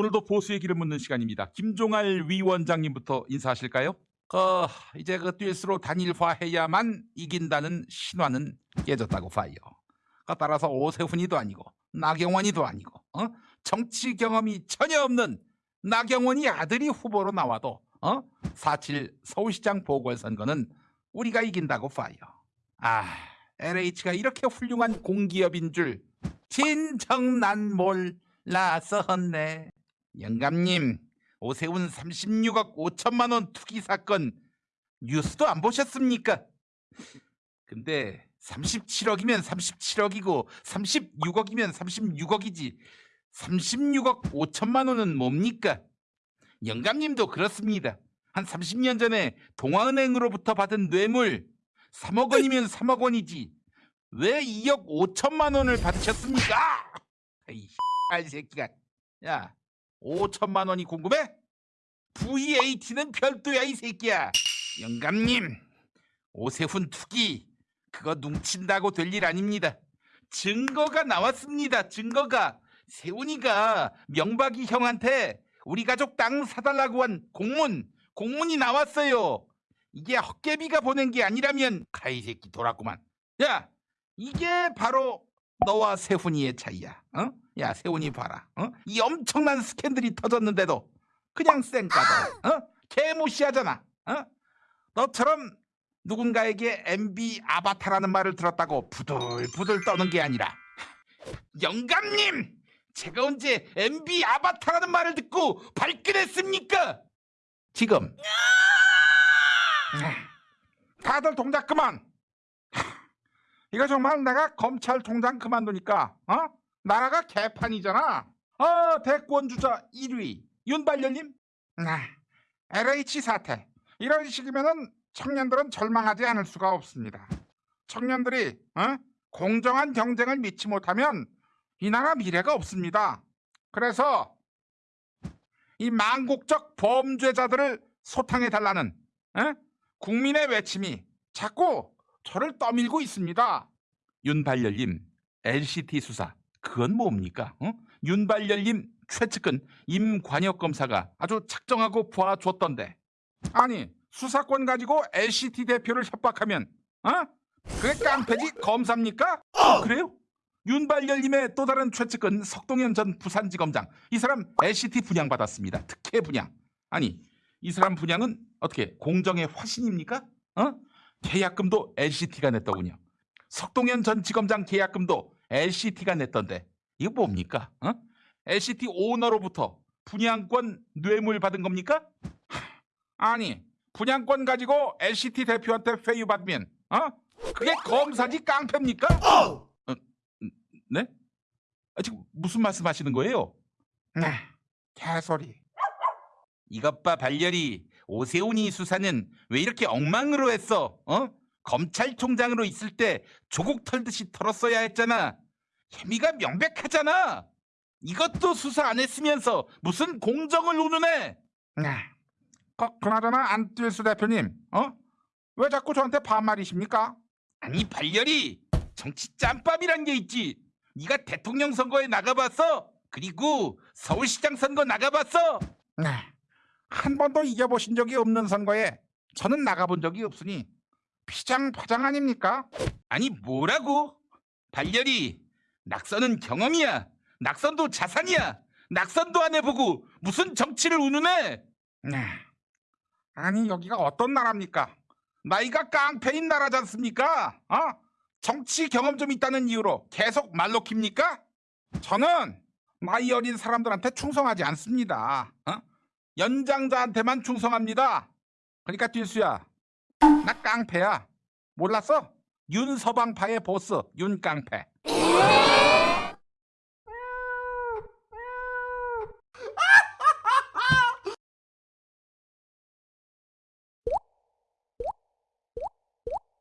오늘도 보수의 길을 묻는 시간입니다. 김종할 위원장님부터 인사하실까요? 어, 이제 그 뛸수록 단일화해야만 이긴다는 신화는 깨졌다고 봐요. 그 따라서 오세훈이도 아니고 나경원이도 아니고 어? 정치 경험이 전혀 없는 나경원이 아들이 후보로 나와도 어? 4.7 서울시장 보궐선거는 우리가 이긴다고 봐요. 아, LH가 이렇게 훌륭한 공기업인 줄 진정 난 몰랐었네. 영감님, 오세훈 36억 5천만 원 투기 사건 뉴스도 안 보셨습니까? 근데 37억이면 37억이고 36억이면 36억이지 36억 5천만 원은 뭡니까? 영감님도 그렇습니다. 한 30년 전에 동아은행으로부터 받은 뇌물 3억 원이면 3억 원이지 왜 2억 5천만 원을 받으셨습니까? 이알 새끼가 야 5천만 원이 궁금해? VAT는 별도야 이 새끼야. 영감님 오세훈 투기. 그거 뭉친다고 될 일 아닙니다. 증거가 나왔습니다 증거가. 세훈이가 명박이 형한테 우리 가족 땅 사달라고 한 공문 공문이 나왔어요. 이게 헛개비가 보낸 게 아니라면 가이 새끼 돌았구만. 야 이게 바로 너와 세훈이의 차이야 어? 야 세훈이 봐라 어? 이 엄청난 스캔들이 터졌는데도 그냥 쌩까다 어? 개무시하잖아 어? 너처럼 누군가에게 MB 아바타라는 말을 들었다고 부들부들 떠는 게 아니라 영감님 제가 언제 MB 아바타라는 말을 듣고 발끈했습니까? 지금 다들 동작 그만 이거 정말 내가 검찰총장 그만두니까 어? 나라가 개판이잖아 어 대권 주자 1위 윤발열님 네. LH 사태 이런 식이면은 청년들은 절망하지 않을 수가 없습니다 청년들이 어? 공정한 경쟁을 믿지 못하면 이 나라 미래가 없습니다 그래서 이 망국적 범죄자들을 소탕해 달라는 어? 국민의 외침이 자꾸 저를 떠밀고 있습니다. 윤발열님 LCT 수사 그건 뭡니까? 어? 윤발열님 최측근 임관혁 검사가 아주 작정하고 봐줬던데 아니 수사권 가지고 LCT 대표를 협박하면 어? 그게 깡패지 검사입니까? 그래요? 윤발열님의 또 다른 최측근 석동현 전 부산지검장 이 사람 LCT 분양받았습니다. 특혜 분양 아니 이 사람 분양은 어떻게 공정의 화신입니까? 어? 계약금도 LCT가 냈더군요. 석동현 전 지검장 계약금도 LCT가 냈던데 이거 뭡니까? 어? LCT 오너로부터 분양권 뇌물 받은 겁니까? 하, 아니 분양권 가지고 LCT 대표한테 회유 받으면 어? 그게 검사지 깡패입니까? 어, 네? 아, 지금 무슨 말씀하시는 거예요? 네, 개소리. 이것 봐 발열이 오세훈이 수사는 왜 이렇게 엉망으로 했어? 어? 검찰총장으로 있을 때 조국 털듯이 털었어야 했잖아. 혐의가 명백하잖아. 이것도 수사 안 했으면서 무슨 공정을 운운해? 네. 그, 그나저나 안뜰수 대표님, 어? 왜 자꾸 저한테 반말이십니까? 아니 발열이 정치 짬밥이란 게 있지. 네가 대통령 선거에 나가봤어? 그리고 서울시장 선거 나가봤어? 네. 한 번도 이겨보신 적이 없는 선거에 저는 나가본 적이 없으니 피장 파장 아닙니까? 아니 뭐라고? 발열이 낙선은 경험이야. 낙선도 자산이야. 낙선도 안 해보고 무슨 정치를 운운해? 네. 아니 여기가 어떤 나라입니까? 나이가 깡패인 나라지 않습니까? 어? 정치 경험 좀 있다는 이유로 계속 말로 킵니까? 저는 나이 어린 사람들한테 충성하지 않습니다. 어? 연장자한테만 충성합니다. 그러니까 뛸수야, 나 깡패야. 몰랐어? 윤서방파의 보스 윤깡패.